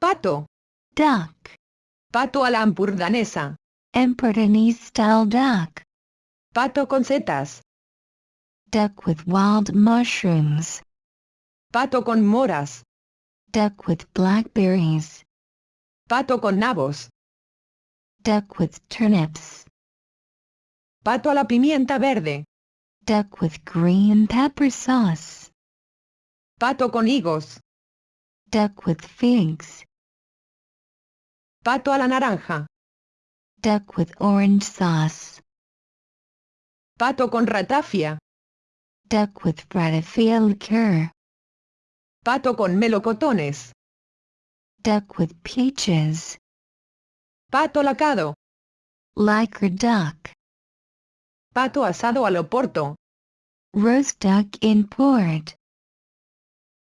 Pato. duck, Pato a la ampurdanesa. Emportanese style duck, Pato con setas. duck with wild mushrooms, Pato con moras. duck with blackberries, Pato con nabos. duck with turnips, Pato a la pimienta verde. duck with green pepper sauce, Pato con higos. duck with figs, Pato a la naranja. duck with orange sauce, Pato con ratafia. duck with ratafia liqueur, Pato con melocotones. duck with peaches, Pato lacado. liquor duck, Pato asado al oporto. roast duck in port,